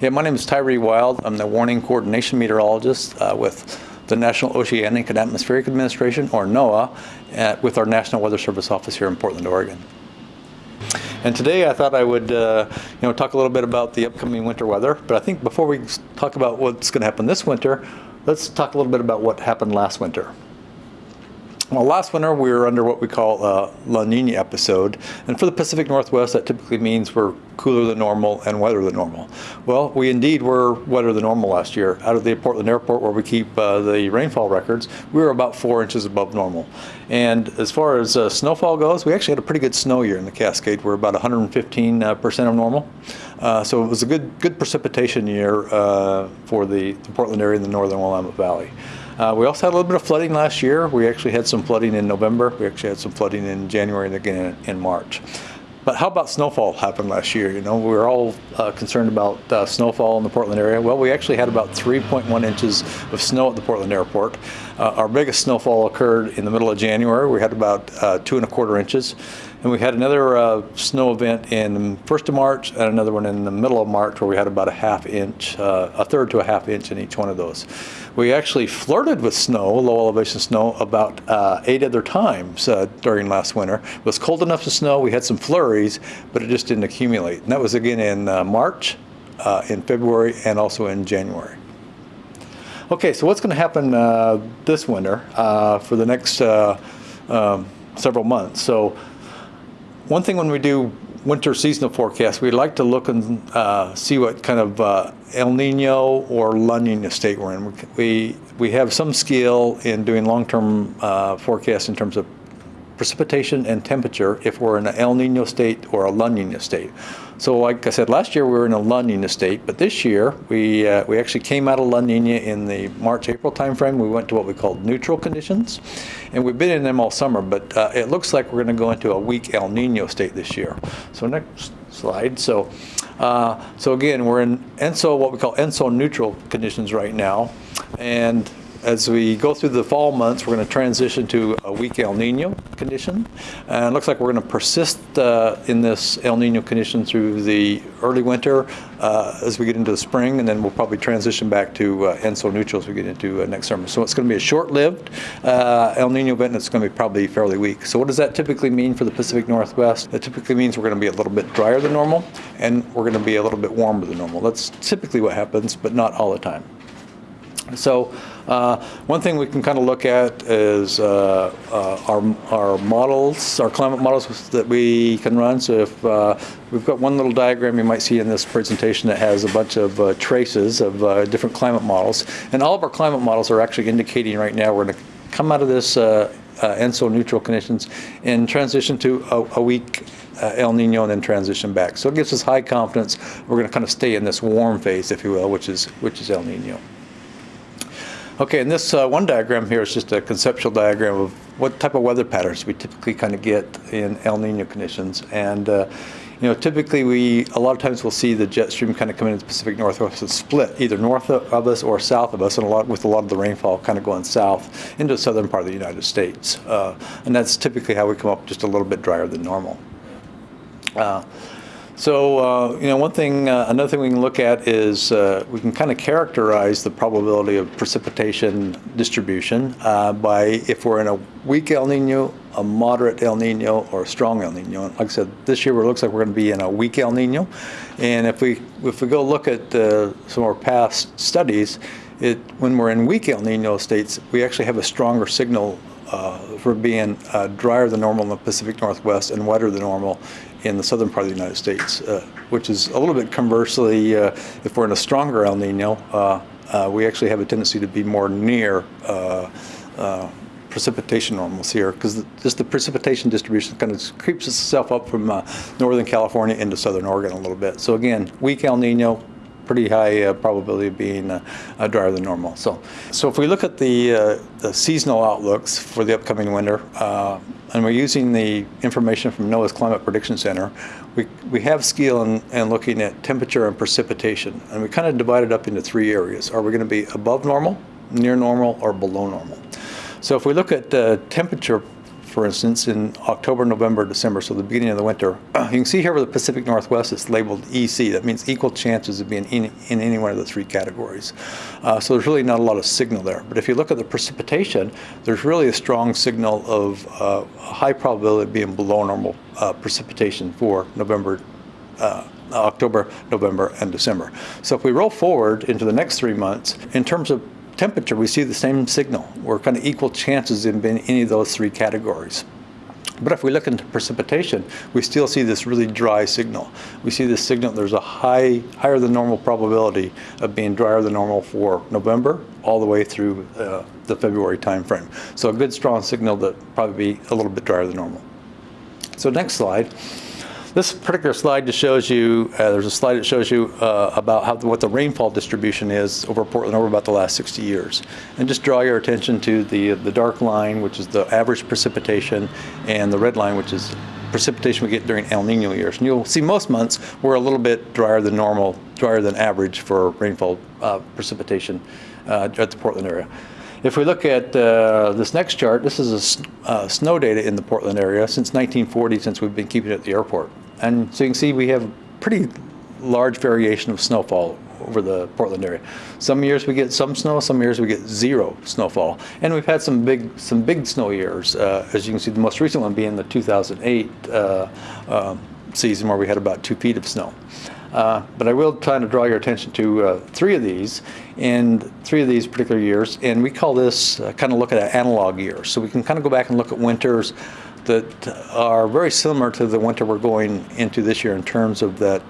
Yeah, my name is Tyree Wilde. I'm the warning coordination meteorologist uh, with the National Oceanic and Atmospheric Administration, or NOAA, at, with our National Weather Service office here in Portland, Oregon. And today I thought I would, uh, you know, talk a little bit about the upcoming winter weather. But I think before we talk about what's going to happen this winter, let's talk a little bit about what happened last winter. Well, last winter we were under what we call a La Nina episode, and for the Pacific Northwest that typically means we're cooler than normal and wetter than normal. Well, we indeed were wetter than normal last year. Out of the Portland airport where we keep uh, the rainfall records, we were about four inches above normal. And as far as uh, snowfall goes, we actually had a pretty good snow year in the Cascade. We're about 115% uh, of normal. Uh, so it was a good, good precipitation year uh, for the, the Portland area in the northern Willamette Valley. Uh, we also had a little bit of flooding last year. We actually had some flooding in November. We actually had some flooding in January and again in March. But how about snowfall happened last year? You know, we were all uh, concerned about uh, snowfall in the Portland area. Well, we actually had about 3.1 inches of snow at the Portland airport. Uh, our biggest snowfall occurred in the middle of January. We had about uh, two and a quarter inches. And we had another uh, snow event in the first of March and another one in the middle of March where we had about a half inch, uh, a third to a half inch in each one of those. We actually flirted with snow, low elevation snow, about uh, eight other times uh, during last winter. It was cold enough to snow, we had some flurries, but it just didn't accumulate. And that was again in March, in February, and also in January. Okay, so what's going to happen this winter for the next um, several months? So one thing when we do winter seasonal forecast, we like to look and uh, see what kind of uh, El Nino or La Nina state we're in. We, we have some skill in doing long-term uh, forecasts in terms of precipitation and temperature if we're in an El Nino state or a La Nina state. So like I said, last year we were in a La Nina state, but this year we, uh, we actually came out of La Nina in the March-April timeframe. We went to what we called neutral conditions, and we've been in them all summer, but uh, it looks like we're going to go into a weak El Nino state this year. So next slide. So, uh, so again, we're in ENSO, what we call ENSO neutral conditions right now, and as we go through the fall months, we're going to transition to a weak El Nino condition. And it looks like we're going to persist uh, in this El Nino condition through the early winter uh, as we get into the spring, and then we'll probably transition back to uh, ENSO neutral as we get into uh, next summer. So it's going to be a short-lived uh, El Nino event, and it's going to be probably fairly weak. So what does that typically mean for the Pacific Northwest? That typically means we're going to be a little bit drier than normal, and we're going to be a little bit warmer than normal. That's typically what happens, but not all the time. So uh, one thing we can kind of look at is uh, uh, our, our models, our climate models that we can run. So if uh, we've got one little diagram you might see in this presentation that has a bunch of uh, traces of uh, different climate models. And all of our climate models are actually indicating right now we're going to come out of this ENSO neutral conditions and transition to a, a weak uh, El Nino and then transition back. So it gives us high confidence we're going to kind of stay in this warm phase, if you will, which is which is El Nino. Okay, and this uh, one diagram here is just a conceptual diagram of what type of weather patterns we typically kind of get in El Nino conditions. And, uh, you know, typically we, a lot of times we'll see the jet stream kind of come into the Pacific Northwest and split either north of us or south of us, and a lot with a lot of the rainfall kind of going south into the southern part of the United States. Uh, and that's typically how we come up just a little bit drier than normal. So, uh, you know, one thing, uh, another thing we can look at is uh, we can kind of characterize the probability of precipitation distribution uh, by if we're in a weak El Nino, a moderate El Nino, or a strong El Nino. And like I said, this year it looks like we're going to be in a weak El Nino. And if we if we go look at uh, some of our past studies, it when we're in weak El Nino states, we actually have a stronger signal uh, for being uh, drier than normal in the Pacific Northwest and wetter than normal in the southern part of the United States, uh, which is a little bit conversely, uh, if we're in a stronger El Nino, uh, uh we actually have a tendency to be more near uh, precipitation normals here because just the precipitation distribution kind of creeps itself up from northern California into southern Oregon a little bit. So again, weak El Nino, pretty high uh, probability of being uh, uh, drier than normal. So, so if we look at the, the seasonal outlooks for the upcoming winter, and we're using the information from NOAA's Climate Prediction Center, we, we have skill in, in looking at temperature and precipitation. And we kind of divide it up into three areas. Are we going to be above normal, near normal, or below normal? So if we look at uh, temperature for instance, in October, November, December, so the beginning of the winter, you can see here where the Pacific Northwest is labeled EC. That means equal chances of being in, in any one of the three categories. Uh, so there's really not a lot of signal there. But if you look at the precipitation, there's really a strong signal of uh, high probability of being below normal uh, precipitation for November, uh, October, November, and December. So if we roll forward into the next three months, in terms of temperature, we see the same signal. We're kind of equal chances in any of those three categories. But if we look into precipitation, we still see this really dry signal. We see this signal, there's a high, higher than normal probability of being drier than normal for November all the way through uh, the February timeframe. So a good strong signal that probably be a little bit drier than normal. So next slide. This particular slide just shows you, uh, there's a slide that shows you uh, about how, what the rainfall distribution is over Portland over about the last 60 years. And just draw your attention to the, the dark line, which is the average precipitation, and the red line, which is precipitation we get during El Nino years. And you'll see most months we're a little bit drier than normal, drier than average for rainfall uh, precipitation uh, at the Portland area. If we look at uh, this next chart, this is a, uh, snow data in the Portland area since 1940, since we've been keeping it at the airport. And so you can see we have a pretty large variation of snowfall over the Portland area. Some years we get some snow, some years we get zero snowfall. And we've had some big some big snow years, uh, as you can see the most recent one being the 2008 uh, uh, season where we had about two feet of snow. Uh, but I will try to draw your attention to uh, three of these, and three of these particular years, and we call this uh, kind of look at an analog year. So we can kind of go back and look at winters that are very similar to the winter we're going into this year in terms of that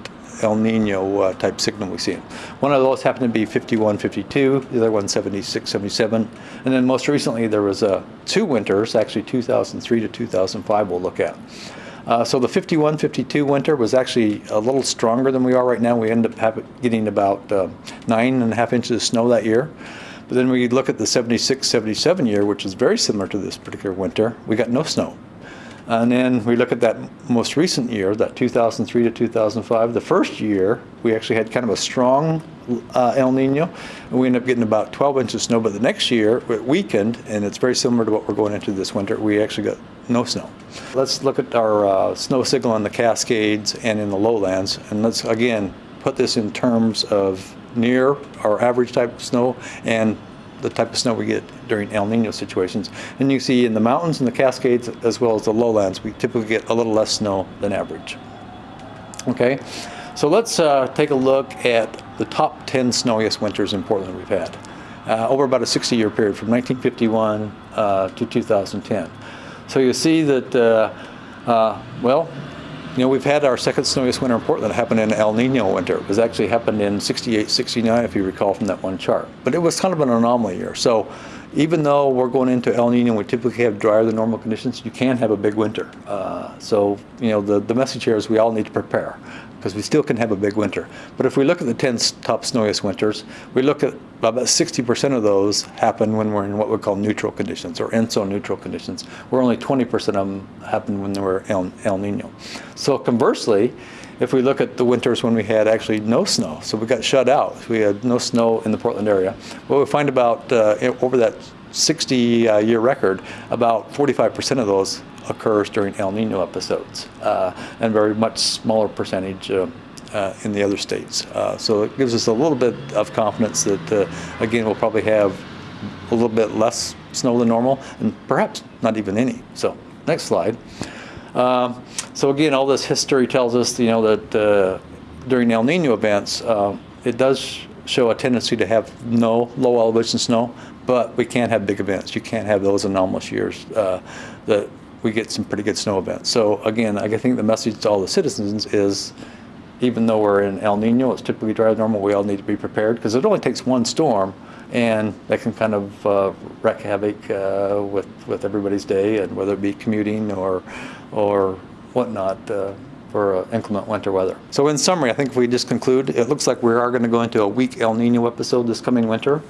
El Nino uh, type signal we see. One of those happened to be 51, 52, the other one 76, 77. And then most recently there was uh, two winters, actually 2003 to 2005 we'll look at. Uh, so the 51, 52 winter was actually a little stronger than we are right now. We ended up getting about uh, nine and a half inches of snow that year. But then we look at the 76, 77 year, which is very similar to this particular winter, we got no snow. And then we look at that most recent year, that 2003 to 2005. The first year, we actually had kind of a strong uh, El Nino, and we ended up getting about 12 inches of snow. But the next year, it weakened, and it's very similar to what we're going into this winter. We actually got no snow. Let's look at our uh, snow signal in the Cascades and in the lowlands, and let's again put this in terms of near our average type of snow and the type of snow we get during El Nino situations. And you see in the mountains and the Cascades, as well as the lowlands, we typically get a little less snow than average. Okay, so let's uh, take a look at the top 10 snowiest winters in Portland we've had uh, over about a 60 year period from 1951 uh, to 2010. So you see that, uh, uh, well, you know, we've had our second snowiest winter in Portland happen in El Nino winter. It was actually happened in 68, 69, if you recall from that one chart. But it was kind of an anomaly year. So even though we're going into El Nino, we typically have drier than normal conditions, you can have a big winter. Uh, so, you know, the, the message here is we all need to prepare because we still can have a big winter. But if we look at the 10 top snowiest winters, we look at about 60% of those happen when we're in what we call neutral conditions or ENSO neutral conditions, where only 20% of them happen when we're El, El Nino. So conversely, if we look at the winters when we had actually no snow, so we got shut out, we had no snow in the Portland area, well, we find about uh, over that 60 uh, year record, about 45% of those occurs during El Nino episodes, uh, and very much smaller percentage uh, uh, in the other states. Uh, so it gives us a little bit of confidence that, uh, again, we'll probably have a little bit less snow than normal, and perhaps not even any. So next slide. Um, so again, all this history tells us, you know, that during El Nino events, it does show a tendency to have no low elevation snow, but we can't have big events. You can't have those anomalous years uh, that we get some pretty good snow events. So again, I think the message to all the citizens is even though we're in El Nino, it's typically dry normal, we all need to be prepared because it only takes one storm and that can kind of uh, wreak havoc uh, with, with everybody's day and whether it be commuting or, or whatnot uh, for uh, inclement winter weather. So in summary, I think if we just conclude, it looks like we are going to go into a weak El Nino episode this coming winter.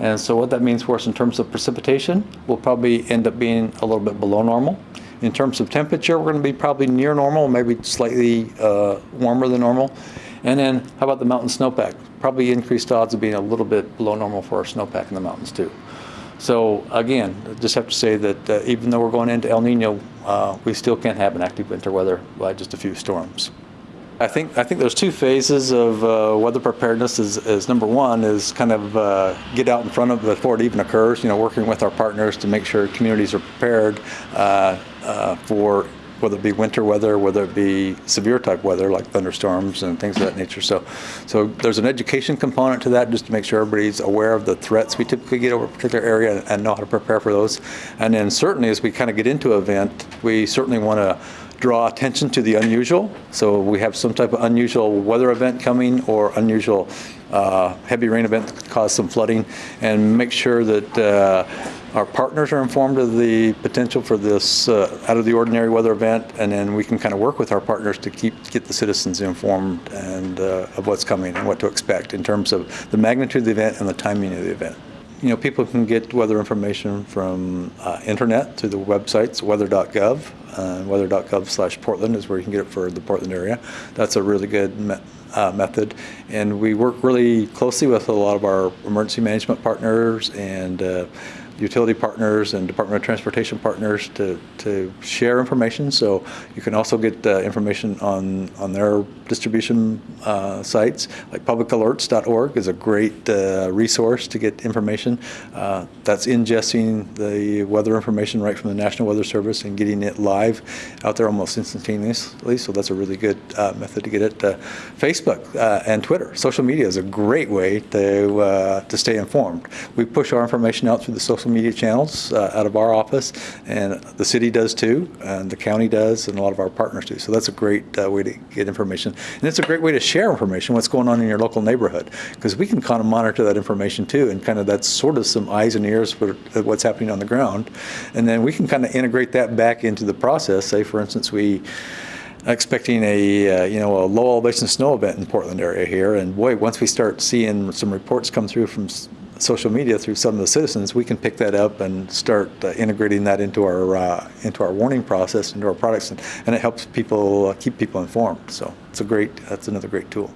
And so what that means for us in terms of precipitation, we'll probably end up being a little bit below normal. In terms of temperature, we're going to be probably near normal, maybe slightly uh, warmer than normal. And then how about the mountain snowpack? Probably increased odds of being a little bit below normal for our snowpack in the mountains too. So again, just have to say that uh, even though we're going into El Nino, uh, we still can't have an active winter weather by just a few storms. I think I think there's two phases of uh, weather preparedness. Is, is number one is kind of uh, get out in front of it before it even occurs. You know, working with our partners to make sure communities are prepared uh, uh, for whether it be winter weather, whether it be severe type weather like thunderstorms and things of that nature. So, so there's an education component to that just to make sure everybody's aware of the threats we typically get over a particular area and know how to prepare for those. And then certainly as we kind of get into an event, we certainly want to draw attention to the unusual. So we have some type of unusual weather event coming or unusual uh, heavy rain event cause some flooding. And make sure that uh, our partners are informed of the potential for this uh, out of the ordinary weather event. And then we can kind of work with our partners to keep get the citizens informed and uh, of what's coming and what to expect in terms of the magnitude of the event and the timing of the event you know, people can get weather information from uh, internet through the websites weather.gov. Uh, weather.gov slash Portland is where you can get it for the Portland area. That's a really good me uh, method. And we work really closely with a lot of our emergency management partners and uh, utility partners and Department of Transportation partners to, to share information. So you can also get uh, information on, on their distribution uh, sites. Like publicalerts.org is a great uh, resource to get information. Uh, that's ingesting the weather information right from the National Weather Service and getting it live out there almost instantaneously. So that's a really good uh, method to get it. Uh, Facebook and Twitter, social media is a great way to, to stay informed. We push our information out through the social social media channels uh, out of our office, and the city does too, and the county does, and a lot of our partners do. So that's a great uh, way to get information. And it's a great way to share information, what's going on in your local neighborhood, because we can kind of monitor that information too, and kind of that's sort of some eyes and ears for what's happening on the ground. And then we can kind of integrate that back into the process. Say, for instance, we expecting a uh, you know a low elevation snow event in Portland area here, and boy, once we start seeing some reports come through from social media through some of the citizens, we can pick that up and start uh, integrating that into our uh, into our warning process, into our products, and, and it helps people uh, keep people informed. So it's a great that's another great tool.